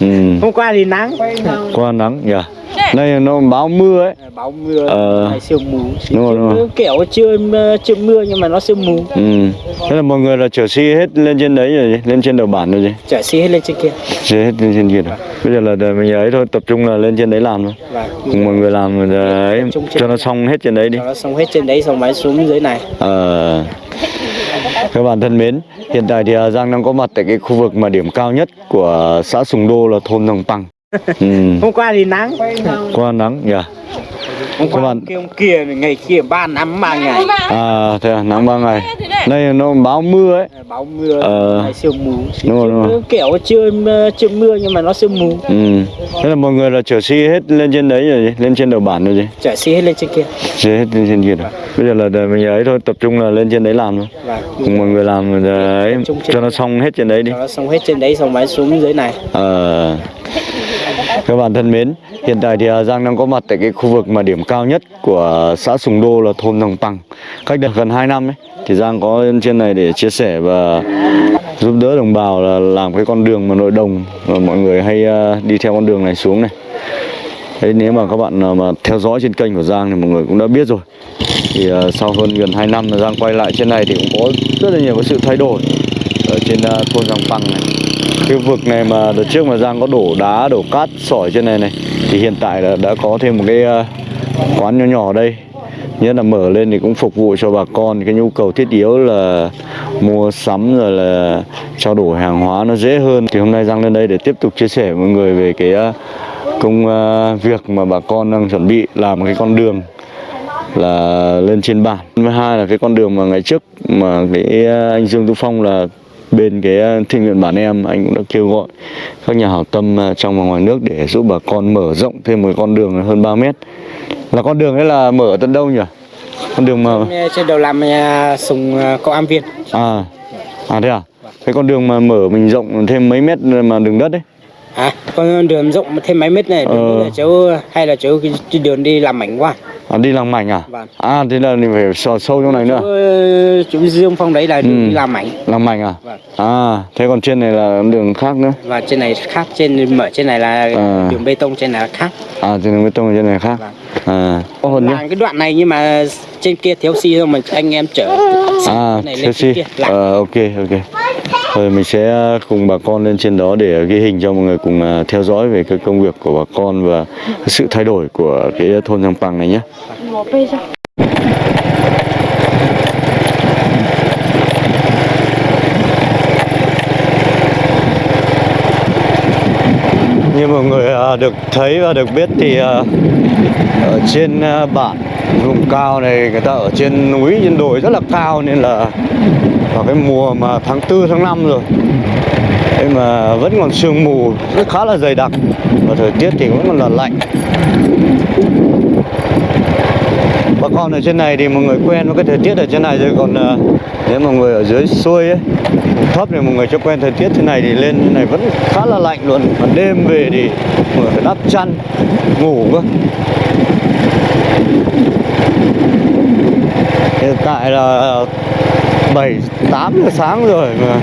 ừ. hôm qua thì nắng. Qua nắng nhỉ? Đây nó báo mưa ấy. Báo mưa Ờ. sương mù. Đúng rồi, đúng rồi. kiểu chưa chưa mưa nhưng mà nó sương mù. Ừ. thế là mọi người là chở xi hết lên trên đấy rồi lên trên đầu bản rồi gì? Chở xi hết lên trên kia. Xi hết lên trên kia. Rồi bây giờ là để mình ấy thôi tập trung là lên trên đấy làm thôi. Cùng mọi người làm rồi đấy cho nó xong hết trên đấy đi. Cho nó xong hết trên đấy xong máy xuống dưới này. Ờ, các bạn thân mến, hiện tại thì à, Giang đang có mặt tại cái khu vực mà điểm cao nhất của xã Sùng Đô là thôn Đồng Păng. Ừ, hôm qua thì nắng qua nắng nhỉ? hôm qua bạn- kia hôm kia ngày kia ba năm ba ngày À, thế à, nắng ba ngày. Đây nó báo mưa ấy. báo mưa Ờ. sương mù Đúng rồi, đúng rồi. kiểu chưa chưa mưa nhưng mà nó sương mù Ừ. Thế là mọi người là chở xi hết lên trên đấy rồi lên trên đầu bản rồi gì? chở xi hết lên trên kia Xi hết lên trên kia rồi. Bây giờ là để mình ấy thôi, tập trung là lên trên đấy làm thôi. và Cùng mọi người làm rồi đấy, cho nó xong hết trên đấy đi. cho nó xong hết trên đấy xong máy xuống dưới này Ờ, các bạn thân mến, hiện tại thì à, Giang đang có mặt tại cái khu vực mà điểm cao nhất của xã Sùng Đô là thôn Đồng Păng. Cách đây gần 2 năm ấy, thì Giang có lên trên này để chia sẻ và giúp đỡ đồng bào là làm cái con đường mà nội đồng và mọi người hay ờ, đi theo con đường này xuống này. Đấy, nếu mà các bạn mà theo dõi trên kênh của Giang thì mọi người cũng đã biết rồi. Thì ờ, sau hơn gần 2 năm Giang quay lại trên này thì cũng có rất là nhiều cái sự thay đổi ở trên ờ, thôn Giang Păng này cái vực này mà đợt trước mà Giang có đổ đá, đổ cát, sỏi trên này này thì hiện tại là đã có thêm một cái quán nhỏ nhỏ ở đây nhất là mở lên thì cũng phục vụ cho bà con. Cái nhu cầu thiết yếu là mua sắm rồi là trao đổi hàng hóa nó dễ hơn. Thì hôm nay Giang lên đây để tiếp tục chia sẻ với mọi người về cái à, công à, việc mà bà con đang chuẩn bị làm cái con đường là lên trên bản. Thứ hai là cái con đường mà ngày trước mà cái à, anh Dương Tu Phong là bên cái ờ, thiện nguyện bản em anh cũng đã kêu gọi các nhà hảo tâm ờ, trong và ngoài nước để giúp bà con mở rộng thêm một con đường hơn 3 mét. Là con đường ấy là mở ở tận đâu nhỉ? Con đường mà trên đầu làm sùng có am viên. À à thế à? Cái con đường mà mở mình rộng thêm mấy mét mà đường đất ấy? À con đường rộng thêm mấy mét này đường Ờ. là cháu hay là cháu cái đường đi làm mảnh quá à, đi làm mảnh à? Vâng. à thế là mình phải sò sâu trong này nữa. Chú, chú Dương Phong đấy là đường Ừ. đi làm mảnh. Làm mảnh à? Vâng. à thế còn trên này là đường khác nữa. Và trên này khác trên mở trên này là À. đường bê tông trên này là khác. À trên đường bê tông trên này khác. Vâng. à có hơn làm cái đoạn này nhưng mà trên kia thiếu xi thôi mà anh em chở xi à này lên Chelsea trên kia làm ờ ok ok rồi mình sẽ cùng bà con lên trên đó để ghi hình cho mọi người cùng à, theo dõi về cái công việc của bà con và sự thay đổi của cái thôn Giang Păng này nhé. Mọi người à, được thấy và được biết thì à, ở trên à, bản vùng cao này người ta ở trên núi, trên đồi rất là cao nên là vào cái mùa mà tháng tư, tháng 5 rồi. Thế mà vẫn còn sương mù, rất khá là dày đặc và thời tiết thì vẫn còn là lạnh bà con ở trên này thì mọi người quen với cái thời tiết ở trên này rồi. Còn ờ, nếu mọi người ở dưới xuôi ấy, thấp thì mọi người chưa quen thời tiết thế này thì lên thế này vẫn khá là lạnh luôn. Còn đêm về thì mọi người phải đắp chăn, ngủ cơ. Hiện tại là 7 8 giờ sáng rồi mà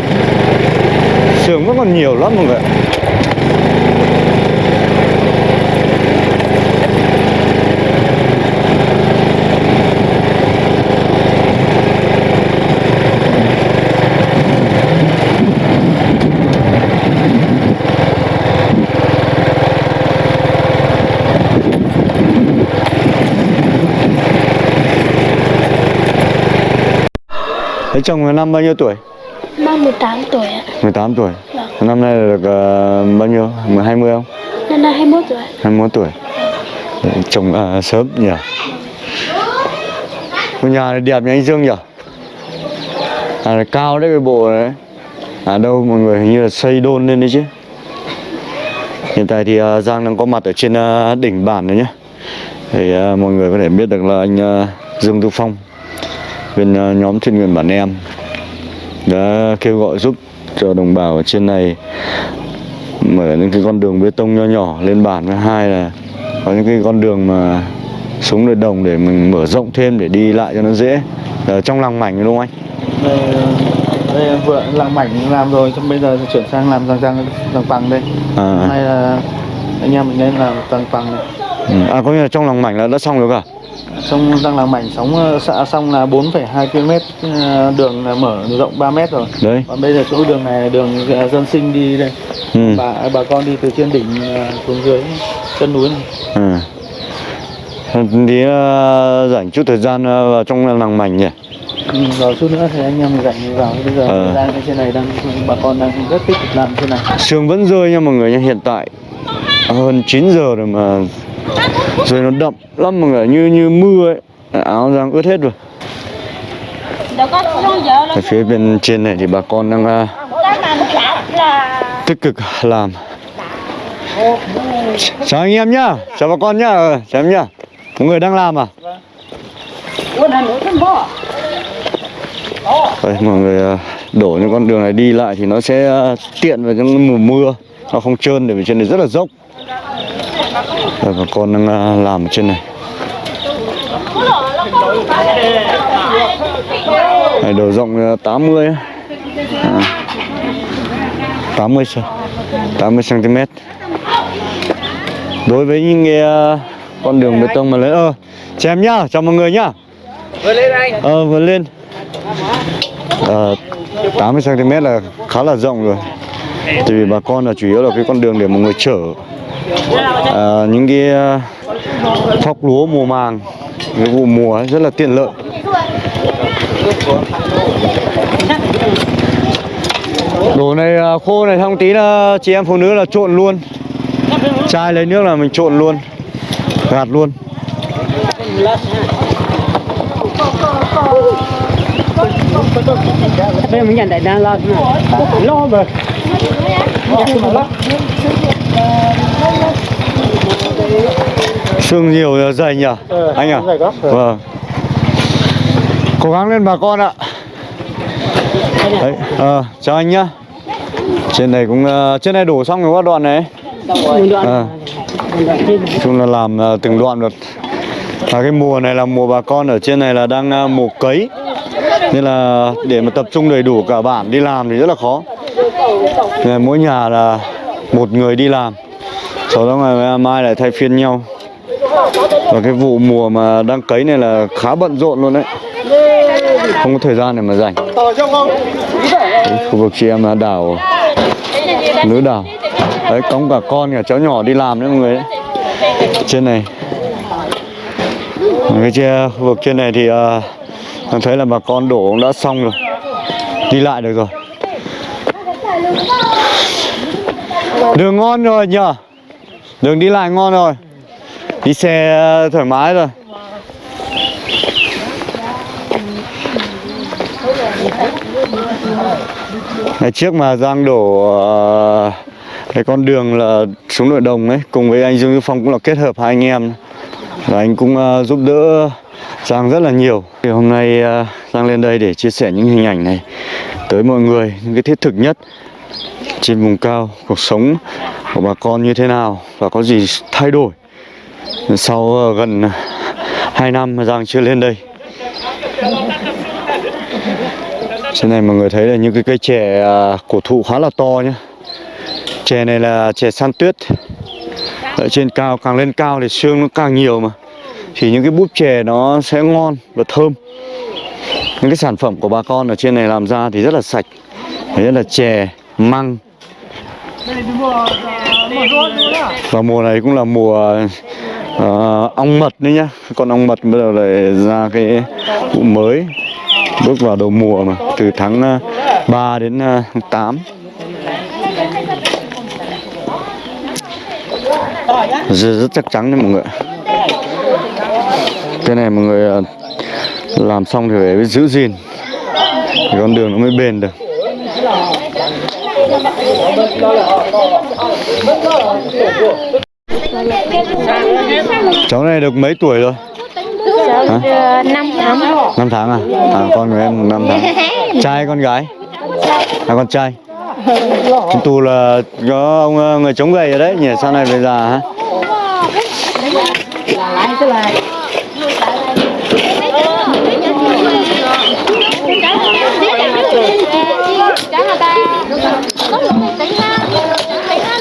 sương vẫn còn nhiều lắm mọi người Thế chồng năm bao nhiêu tuổi? Ba 18 tuổi ạ. 18 tuổi. Vâng. Năm nay là được ờ, bao nhiêu? 10, 20 không? Năm nay 21 tuổi ạ. 21 tuổi. Chồng ờ, sớm nhỉ? Ngôi nhà này đẹp nhỉ anh Dương nhỉ? À cao đấy cái bộ đấy. À đâu mọi người hình như là xây đôn lên đấy chứ. Hiện tại thì ờ, Giang đang có mặt ở trên ờ, đỉnh bản này nhé Thì ờ, mọi người có thể biết được là anh ờ, Dương Tu Phong Bên ờ, nhóm thiên nguyện bản em Đã kêu gọi giúp cho đồng bào ở trên này mở những cái con đường bê tông nho nhỏ lên bản. Và hai là có những cái con đường mà xuống nội đồng để mình mở rộng thêm để đi lại cho nó dễ. Ở trong làng mảnh đúng không anh? Đây, đây vừa làng mảnh làm rồi xong bây giờ chuyển sang làm răng răng răng bằng đây. À, hôm nay là anh em mình lên làm răng bằng này ừ. à có nghĩa là trong làng mảnh là đã xong rồi cả xong răng làng mảnh sống ờ, xã xong là 4,2 km ờ, đường là mở rộng 3 mét rồi. Đấy. Còn bây giờ chỗ đường này là đường ờ, dân sinh đi đây. Ừ. bà bà con đi từ trên đỉnh ờ, xuống dưới chân núi này. À. Tí uh, rảnh chút thời gian ờ, vào trong làng mảnh nhỉ? Ừ, rồi chút nữa thì anh em mình rảnh vào. Bây giờ Ờ. đang trên này đang bà con đang rất tích cực làm trên này. Sương vẫn rơi nha mọi người nha Hiện tại. Hơn 9 giờ rồi mà Rồi nó đậm lắm mọi người Như như mưa ấy. Áo Giang ướt hết rồi. Ở phía bên trên này thì bà con đang ờ, tích cực làm. Chào anh em nhá Chào bà con nhá Ờ, Chào em nhá. Mọi người đang làm à? Đây, mọi người ờ, đổ những con đường này đi lại thì nó sẽ ờ, tiện vào trong mùa mưa. Nó không trơn để vì trên này rất là dốc Đây, bà con đang ờ, làm ở trên này. Này đầu rộng ờ, 80 á. à, 80 cm 80 cm đối với những cái ờ, con đường bê tông mà lấy ơ chào em nhá chào mọi người nhá. Vừa lên anh. Ờ vừa lên. Ờ, 80 cm là khá là rộng rồi. Tại vì bà con là chủ yếu là cái con đường để mọi người chở à, những cái ờ, thóc lúa mùa màng cái vụ mùa rất là tiện lợi. Đồ này ờ, khô này xong tí là chị em phụ nữ là trộn luôn. Chai lấy nước là mình trộn luôn gạt luôn. Bây giờ mình nhận đại đa lo lo rồi Sương nhiều dày nhỉ? Anh à? vâng. Cố gắng lên bà con ạ. Đấy, ờ, chào anh nhá. Trên này cũng ờ, trên này đổ xong rồi các đoạn này. À, chung là làm ờ, từng đoạn được. Và cái mùa này là mùa bà con ở trên này là đang ờ, mùa cấy. Nên là để mà tập trung đầy đủ cả bản đi làm thì rất là khó ngày mỗi nhà là một người đi làm. Sau đó ngày mai lại thay phiên nhau. Và cái vụ mùa mà đang cấy này là khá bận rộn luôn đấy. Không có thời gian để mà rảnh. Đấy, Khu vực chị em là đảo Lứa đảo. Đấy cống cả con cả cháu nhỏ đi làm đấy mọi người đấy. Trên này. Cái chia, khu vực trên này thì uh, thấy là bà con đổ cũng đã xong rồi. Đi lại được rồi. Đường ngon rồi nhờ. Đường đi lại ngon rồi. Đi xe ờ, thoải mái rồi. Ngày trước mà Giang đổ ờ, cái con đường là xuống nội đồng ấy, Cùng với anh Dương Như Phong cũng là kết hợp hai anh em. Và anh cũng ờ, giúp đỡ Giang rất là nhiều. Thì Hôm nay Giang lên đây để chia sẻ những hình ảnh này. Tới mọi người, những cái thiết thực nhất Trên vùng cao, cuộc sống của bà con như thế nào Và có gì thay đổi sau ờ, gần ờ, 2 năm mà Giang chưa lên đây. Trên này mọi người thấy là những cái cây chè à, cổ thụ khá là to nhá. Chè này là chè san tuyết. Ở trên cao, càng lên cao thì xương nó càng nhiều mà. Thì những cái búp chè nó sẽ ngon và thơm. Những cái sản phẩm của bà con ở trên này làm ra thì rất là sạch rất là chè, măng. Và mùa này cũng là mùa uh, ong mật đấy nhá. Con ong mật bắt đầu lại ra cái vụ mới bước vào đầu mùa mà từ tháng ờ, 3 đến ờ, tháng 8 rất, rất chắc chắn đấy mọi người cái này mọi người làm xong thì phải giữ gìn thì con đường nó mới bền được cháu này được mấy tuổi rồi Hả? năm tháng 5 tháng à? À con của em 5 tháng Trai con gái? À con trai Chúng tu là có ông ờ, người chống gầy ở đấy nhỉ? Sau này về già hả?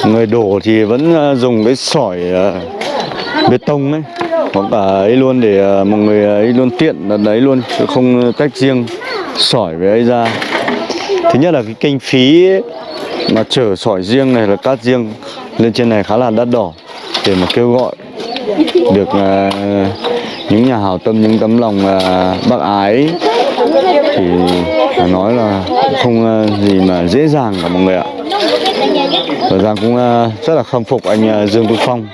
Người đổ thì vẫn ờ, dùng cái sỏi ờ, bê tông ấy. Hoặc cả ấy luôn để ờ, mọi người ấy luôn tiện là đấy luôn, chứ không tách riêng sỏi với ấy ra. Thứ nhất là cái kinh phí mà chở sỏi riêng này là cát riêng lên trên này khá là đắt đỏ để mà kêu gọi được những nhà hảo tâm, những tấm lòng bác ái. Thì phải nói là không gì mà dễ dàng cả mọi người ạ và Giang cũng ờ, rất là khâm phục anh ờ, Dương Tuấn Phong.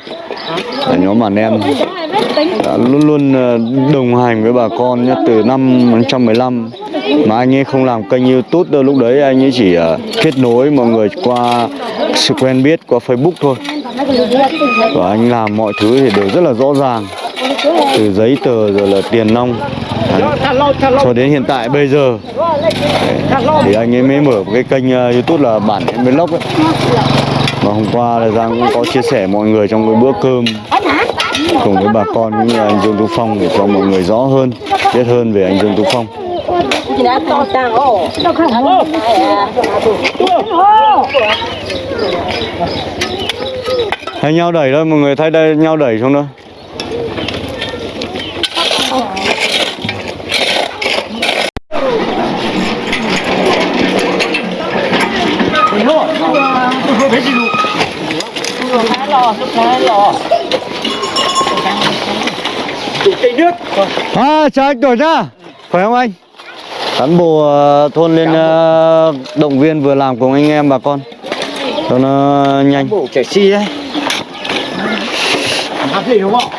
Là nhóm đàn em. Đã luôn luôn ờ, đồng hành với bà con nhá, từ năm 2015 mà anh ấy không làm kênh YouTube đâu. Lúc đấy anh ấy chỉ kết nối mọi người qua sự quen biết qua Facebook thôi. Và anh làm mọi thứ thì đều rất là rõ ràng. Từ giấy tờ rồi là tiền nong. Đấy. cho đến hiện tại, bây giờ, Đấy. thì anh ấy mới mở một cái kênh ờ, YouTube là bản em vlog ấy và hôm qua là Giang cũng có chia sẻ mọi người trong cái bữa cơm cùng với bà con cũng như là anh Dương Tú Phong để cho mọi người rõ hơn, biết hơn về anh Dương Tú Phong hay nhau đẩy thôi, mọi người thay đây nhau đẩy xuống thôi À, chào anh Tuổi nhá Khỏe không anh? Cán bộ ờ, thôn lên ờ, động viên vừa làm cùng anh em bà con Cho nó nhanh Bộ trẻ si đấy. Gì đúng không?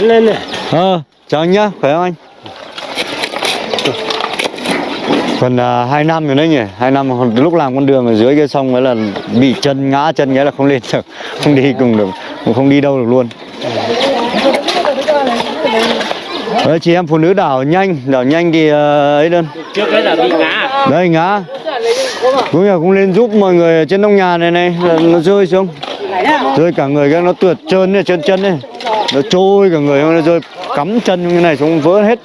Lên này. Ờ, chào anh nhá, khỏe không anh? Còn uh, 2 năm rồi đấy nhỉ, 2 năm lúc làm con đường ở dưới kia xong mới là bị chân ngã chân cái là không lên được, không đi cùng được, cũng không đi đâu được luôn. Đấy, chị em phụ nữ đảo nhanh, đảo nhanh thì uh, ấy đơn. Trước đấy là bị ngã. Đây ngã. Cũng là cũng lên giúp mọi người ở trên nông nhà này này, nó rơi xuống. Rơi cả người cái nó tuột trơn này, chân chân này. Nó trôi cả người nó rơi cắm chân như này xuống vỡ hết.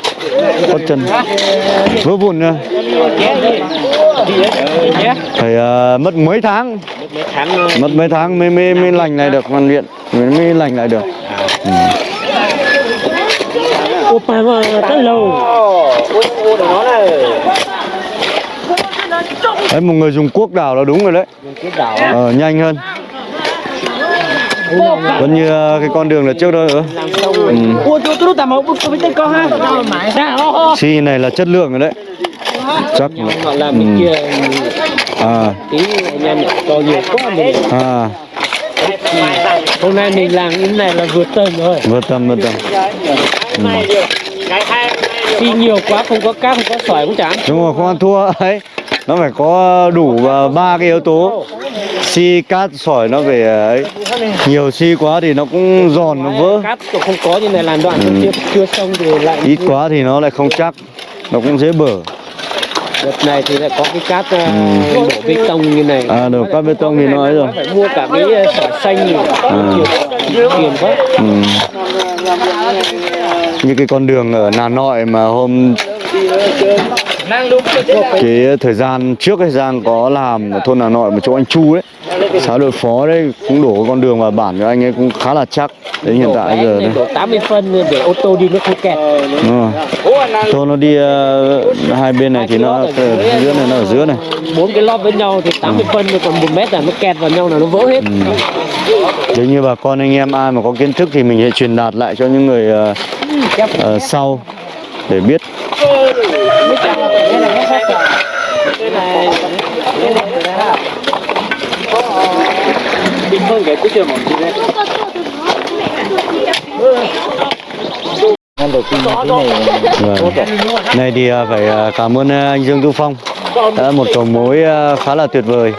Có chân. Vỡ vụn nữa. Phải ờ, mất mấy tháng, Mấy tháng rồi. mất mấy tháng mới mới mới lành lại được hoàn viện, mới mới lành lại được. Opa mà rất lâu. Ôi, ô của nó này. Đấy một người dùng cuốc đào là đúng rồi đấy. Đảo. Ờ, nhanh hơn. Vẫn như ờ, cái con đường là trước đó nữa. Làm xong Ừ. ha. Dạ. Xi này là chất lượng rồi đấy. Chắc là- Họ làm bên kia à tí anh em to nhiều quá mình. à Hôm nay mình làm như thế này là vượt tầm rồi. vượt tâm vượt tâm Khi nhiều quá không có cát không có sỏi cũng chẳng. đúng rồi không ăn thua ấy nó phải có đủ ờ, ba cái yếu tố xi cát sỏi nó phải ờ, ấy nhiều xi quá thì nó cũng giòn nó vỡ Cát không có như này làm đoạn Ừ. chưa chưa xong rồi lại ít quá thì nó lại không chắc nó cũng dễ bở đợt này thì lại có cái cát uh, Ừ. đổ bê tông như này. à được cát bê tông thì nó ấy rồi phải mua cả cái sỏi xanh nhiều nhiều tiền quá. ừ. như cái con đường ở Hà Nội mà hôm cái thời gian trước ấy Giang có làm ở thôn Hà Nội một chỗ anh Chu đấy xã đội phó đấy cũng đổ con đường vào bản của anh ấy cũng khá là chắc. Đến hiện tại giờ đấy. đổ 80 phân để ô tô đi nó không kẹt. Thôi nó đi ờ, hai bên này thì nó ở giữa này nó ở giữa này. Bốn cái lót với nhau thì 80 phân rồi còn một mét là nó kẹt vào nhau là nó vỡ hết. nếu như bà con anh em ai mà có kiến thức thì mình sẽ truyền đạt lại cho những người ờ, ờ, sau để biết hơn cái cuối trường một tí đấy. Vâng. Này thì à, phải à, cảm ơn à, anh Dương Tu Phong đã một cầu mối khá là tuyệt vời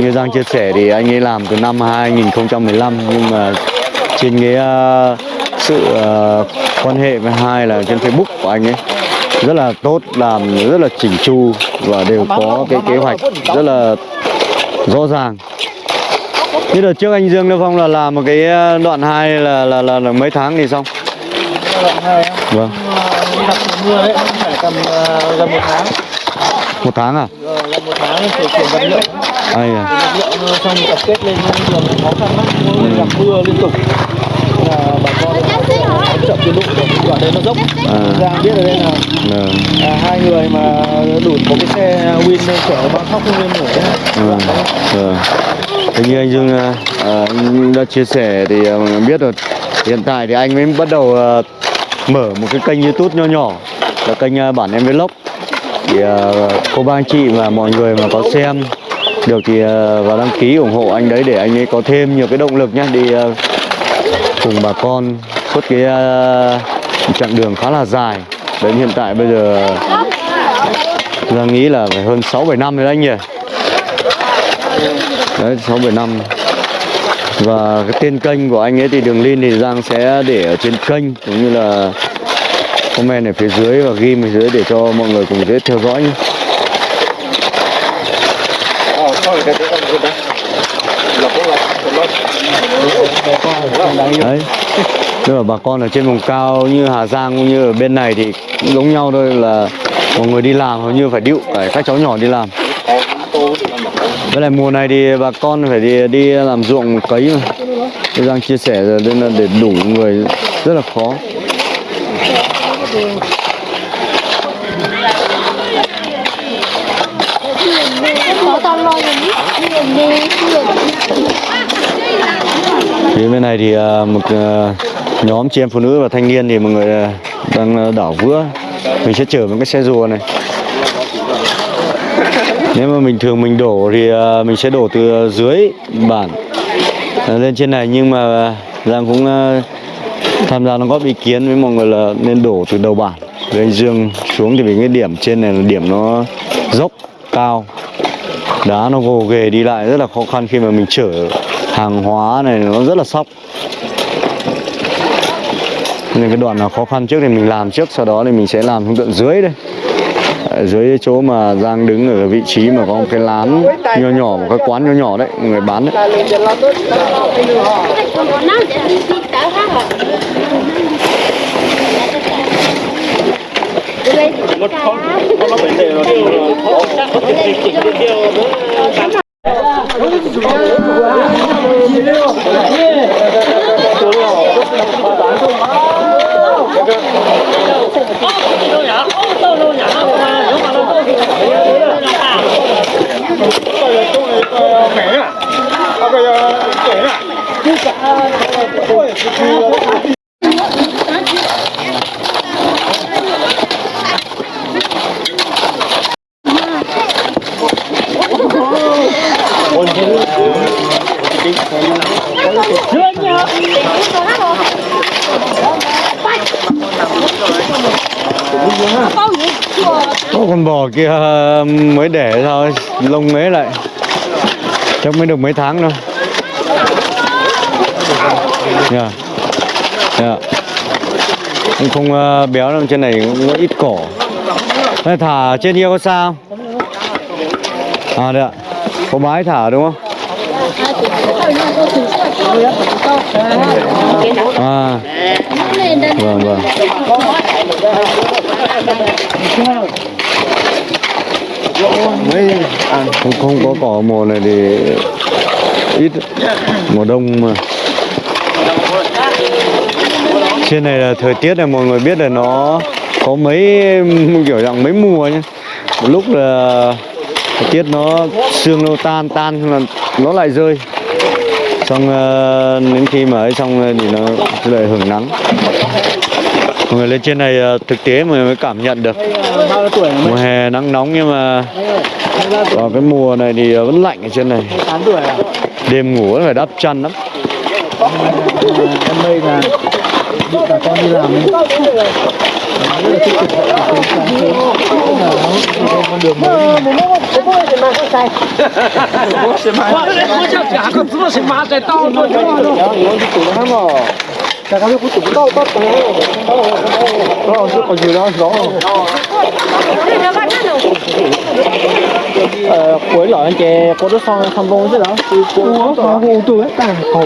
như Giang chia sẻ thì anh ấy làm từ năm 2015 nhưng mà trên cái sự quan hệ với hai là trên Facebook của anh ấy rất là tốt làm rất là chỉnh chu và đều có cái kế hoạch rất là rõ ràng. Như đợt trước anh Dương Tu Phong là làm một cái ờ, đoạn 2 là là, là, là mấy tháng thì xong? Vâng. Gặp mưa đấy, phải tầm ờ, gần một tháng. một tháng à? Ờ, gần một tháng thì chuyển vật liệu. ai à? Lực lượng ờ, xong tập kết lên đường khó khăn lắm. Gặp mưa liên tục. Là chậm tiến độ đoạn đấy nó dốc À. ra biết ở đây là Vâng. à, hai người mà đủn một cái xe win chở bao khóc không lên nổi Vâng. Vâng. Thế như anh Dương à, à, anh đã chia sẻ thì à, mình biết rồi hiện tại thì anh mới bắt đầu à, mở một cái kênh YouTube nho nhỏ là kênh à, bản em vlog thì à, cô ba anh chị và mọi người mà có xem được thì à, vào đăng ký ủng hộ anh đấy để anh ấy có thêm nhiều cái động lực nhá đi à, cùng bà con suốt cái uh, chặng đường khá là dài đến hiện tại bây giờ Giang nghĩ là phải hơn 6 7 năm rồi đấy anh nhỉ. Đấy 6 7 năm. Và cái tên kênh của anh ấy thì đường link thì Giang sẽ để ở trên kênh cũng như là comment ở phía dưới và ghi ở dưới để cho mọi người cùng dễ theo dõi nhé. Đấy. Tức là bà con ở trên vùng cao như Hà Giang cũng như ở bên này thì cũng giống nhau thôi, là mọi người đi làm hầu như phải điệu, phải các cháu nhỏ đi làm. Với lại mùa này thì bà con phải đi đi làm ruộng cấy mà. Tôi đang chia sẻ rồi, nên là để đủ người rất là khó. Phía bên này thì à, một à, nhóm chị em phụ nữ và thanh niên thì mọi người ờ, đang ờ, đảo vữa. Mình sẽ chở một cái xe rùa này. Nếu mà mình thường mình đổ thì ờ, mình sẽ đổ từ dưới bản lên trên này nhưng mà Giang cũng tham gia đóng góp ý kiến với mọi người là nên đổ từ đầu bản với anh Dương xuống thì vì cái điểm trên này là điểm nó dốc, cao đá nó gồ ghề đi lại rất là khó khăn khi mà mình chở hàng hóa này, nó rất là sóc nên cái đoạn nào khó khăn trước thì mình làm trước, sau đó thì mình sẽ làm xuống tận dưới đây. Ở dưới chỗ mà Giang đứng ở vị trí mà có một cái lán nho nhỏ, một cái quán nho nhỏ đấy người bán đấy. Còn con bò kia ờ, mới để sao lông mấy lại chắc mới được mấy tháng đâu nha nha cũng không uh, béo đâu trên này cũng ít cỏ. Đây, thả trên kia có sao? À đấy ạ. Có bái thả đúng không? À. Vâng vâng mấy ăn không không có cỏ mùa này thì ít. Mùa đông mà. Trên này là thời tiết này, mọi người biết là nó có mấy, kiểu dạng mấy mùa nhá. Một lúc là thời tiết nó sương nó tan tan là nó lại rơi. Xong ờ, đến khi mà ấy xong thì nó lại hưởng nắng người lên trên này ờ, thực tế mà mới cảm nhận được. Mùa hè nắng nóng nhưng mà vào cái mùa này thì vẫn lạnh ở trên này. 8 tuổi à? Đêm ngủ vẫn phải đắp chăn lắm. Em đây là bà con đi làm ấy rất là tích cực từ sáng sớm là nó đi con đường mới ờ cuối lọ anh chè có đứa son không bông chứ đó có, có hồ tuổi ta hồ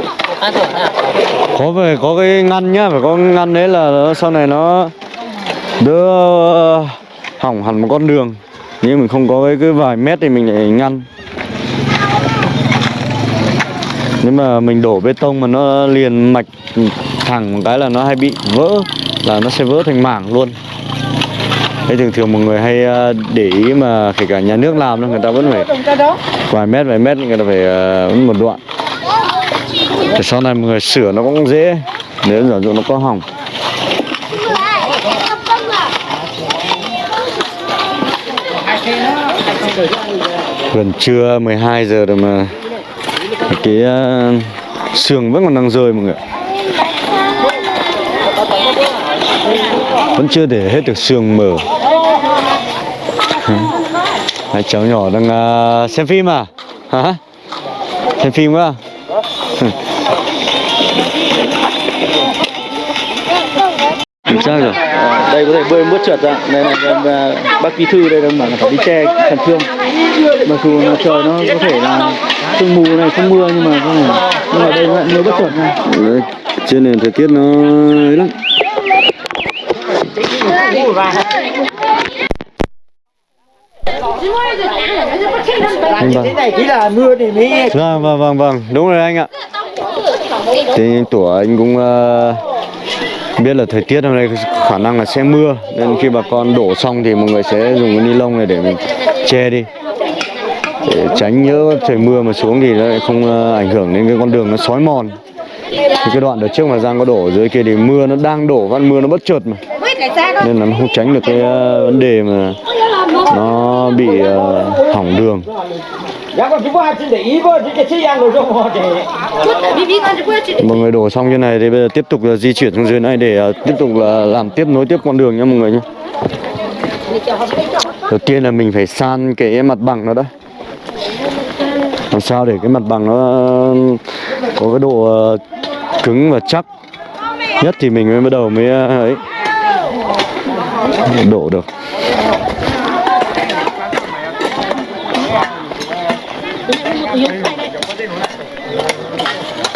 có phải có cái ngăn nhá phải có ngăn đấy là nó, sau này nó đỡ hỏng hẳn một con đường nhưng mình không có cái cái vài mét thì mình lại ngăn nếu mà mình đổ bê tông mà nó liền mạch thẳng một cái là nó hay bị vỡ, là nó sẽ vỡ thành mảng luôn. Thế thường thường mọi người hay à, để ý mà kể cả nhà nước làm thôi người ta vẫn phải vài mét vài mét, người ta phải à, vẫn một đoạn. Để sau này mọi người sửa nó cũng dễ, nếu giả dụ nó có hỏng. Gần trưa 12 giờ rồi mà cái ờ, sườn vẫn còn đang rơi mọi người vẫn chưa để hết được sườn mở. Hai cháu nhỏ đang ờ, xem phim à? Hả? Xem phim quá sao rồi. Đây có thể bơi bước trượt ra đây là bác bí thư đây đang bảo là phải đi che khẩn trương mặc dù là trời nó có thể là sương mù này không mưa nhưng mà có thể nhưng mà đây lại mưa bất chợt này Đấy, trên này thời tiết nó ấy lắm. Vâng, vâng. này chỉ là mưa thì mới Vâng, vâng, vâng, vâng, đúng rồi anh ạ. Thì anh Tủa anh cũng ờ, biết là thời tiết hôm nay khả năng là sẽ mưa, Nên khi bà con đổ xong thì mọi người sẽ dùng cái ni lông này để mình che đi. Để tránh nhớ trời mưa mà xuống thì nó lại không ờ, ảnh hưởng đến cái con đường nó sói mòn. Thì cái đoạn đợt trước mà Giang có đổ, dưới kia thì mưa nó đang đổ văn mưa nó bất chợt mà. Nên là nó không tránh được cái ờ, vấn đề mà nó bị ờ, hỏng đường dạ mọi người đổ xong như này thì bây giờ tiếp tục là di chuyển xuống dưới này để ờ, tiếp tục là làm tiếp nối tiếp con đường nha mọi người nhé. Đầu tiên là mình phải san cái mặt bằng nó đã. Làm sao để cái mặt bằng nó có cái độ ờ, cứng và chắc nhất thì mình mới bắt đầu mới ờ, ấy. Đổ được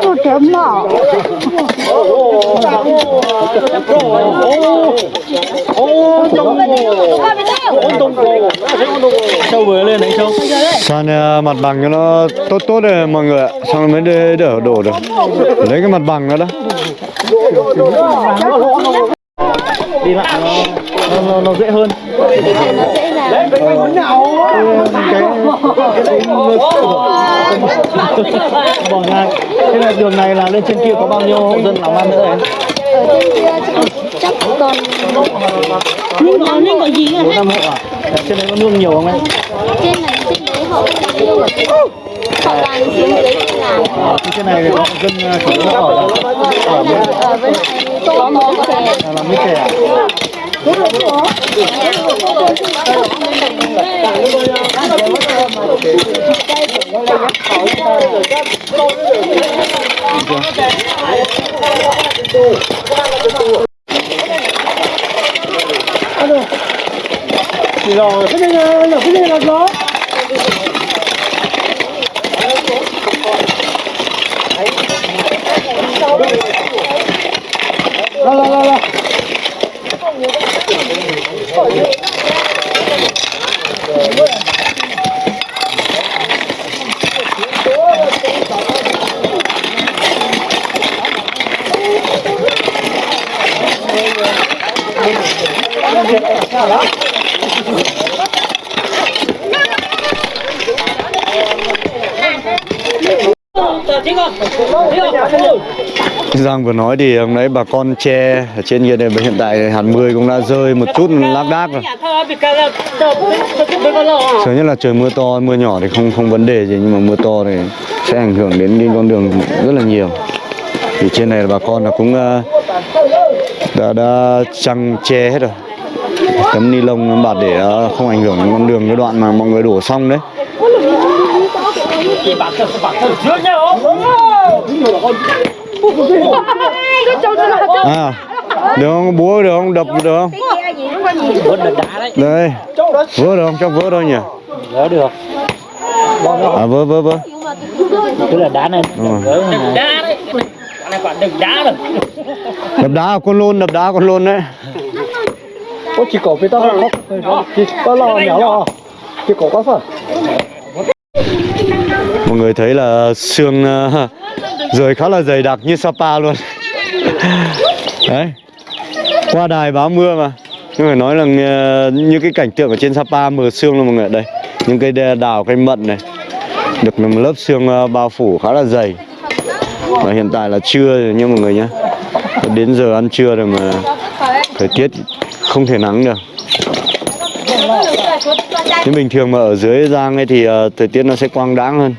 또 대마. sâu vừa lên đấy sâu san ờ, mặt bằng cho nó tốt tốt rồi mọi người ạ xong rồi mới đỡ, đỡ đổ được lấy cái mặt bằng nó đó đi lại nó nó, nó, nó dễ hơn. Bỏ ngang thế là đường này là lên trên kia có bao nhiêu hộ dân làm ăn nữa đấy? Ở trên kia chắc còn nhưng có nhưng có gì bốn năm hộ à? Trên đấy có nương nhiều không em? Trên này trên đấy họ yêu ở trên họ làm trên dưới trên làm trên này thì có dân à, chủ yếu ở ở bên này là làm mít chè rồi cái này là cái này là gió la la la la Giang vừa nói thì hôm nãy bà con che ở trên kia này hiện tại hạt mười cũng đã rơi một chút lác đác rồi Sợ nhất là trời mưa to, mưa nhỏ thì không không vấn đề gì nhưng mà mưa to thì sẽ ảnh hưởng đến cái con đường rất là nhiều. Thì trên này là bà con là cũng ờ, đã đã trăng che hết rồi. Tấm ni lông bạt để ờ, không ảnh hưởng đến con đường cái đoạn mà mọi người đổ xong đấy. À, được không? Búa được không? Đập được không? Đây vỡ được không trong vỡ đâu nhỉ Vớ được. à vỡ vỡ vỡ Tức là đá này. Này. Đá đấy. Này quả đừng đá rồi. đập đá con lôn đập đá con lôn đấy Ôi chỉ có cái tao không. Chỉ có lò nhỏ lò. Chỉ có quá phở. mọi người thấy là xương ờ, rời khá là dày đặc như Sapa luôn. Đấy. Qua đài báo mưa mà. Nhưng phải nói là như cái cảnh tượng ở trên Sapa mờ sương luôn mọi người đây những cây đào cây mận này. Được một lớp sương ờ, bao phủ khá là dày. Và hiện tại là trưa rồi nha mọi người nhé. Đến giờ ăn trưa rồi mà thời tiết không thể nắng được. Nhưng bình thường mà ở dưới Giang ấy thì ờ, thời tiết nó sẽ quang đãng hơn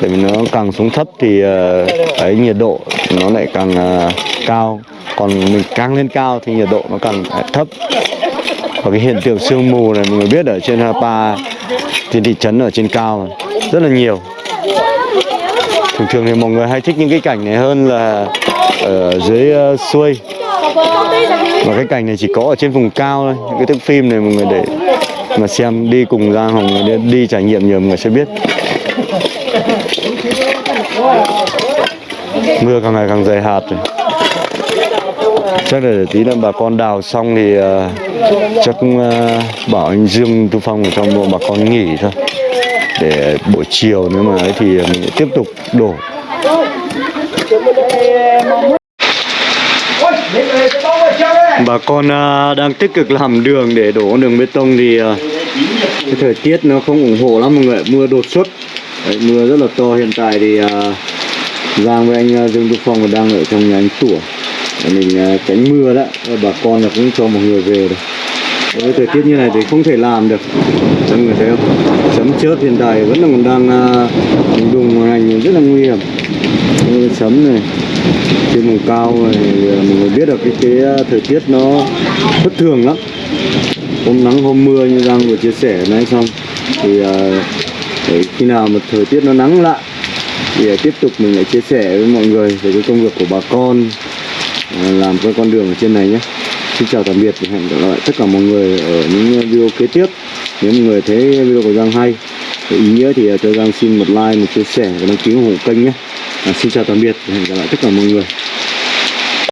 để vì nó càng xuống thấp thì ờ, cái nhiệt độ nó lại càng ờ, cao. Còn mình càng lên cao thì nhiệt độ nó càng thấp. Và cái hiện tượng sương mù này mọi người biết ở trên Hapa, trên thị trấn ở trên cao rất là nhiều. Thường thường thì mọi người hay thích những cái cảnh này hơn là ở dưới uh, xuôi. Và cái cảnh này chỉ có ở trên vùng cao thôi. Những cái thước phim này mọi người để mà xem đi cùng Giang Hồng đi, đi trải nghiệm nhiều mọi người sẽ biết. Mưa càng ngày càng dày hạt rồi. Chắc là để tí nữa bà con đào xong thì uh, chắc ờ, bảo anh Dương Tu Phong ở trong bộ bà con nghỉ thôi. Để buổi chiều nếu mà ấy thì mình tiếp tục đổ. Bà con uh, đang tích cực làm đường để đổ đường bê tông thì uh, cái thời tiết nó không ủng hộ lắm mọi người mưa đột xuất. Đấy, mưa rất là to hiện tại thì uh, Giang với anh ờ, Dương Đức Phong đang ở trong nhà anh Tủa mình ờ, tránh mưa đó bà con là cũng cho một người về rồi. Với thời tiết như này thì không thể làm được. Mọi người thấy không? Sấm chớp hiện tại vẫn là còn đang à, đùng hành rất là nguy hiểm. Sấm này trên vùng cao này mọi người biết được cái, cái thời tiết nó bất thường lắm. Hôm nắng hôm mưa như Giang vừa chia sẻ nãy xong thì để khi nào mà thời tiết nó nắng lại thì à, tiếp tục mình lại chia sẻ với mọi người về cái công việc của bà con à, làm cái con đường ở trên này nhé. Xin chào tạm biệt và hẹn gặp lại tất cả mọi người ở những à, video kế tiếp. Nếu mọi người thấy video của Giang hay có ý nghĩa thì cho Giang xin một like một chia sẻ và đăng ký ủng hộ kênh nhé. À, xin chào tạm biệt và hẹn gặp lại tất cả mọi người.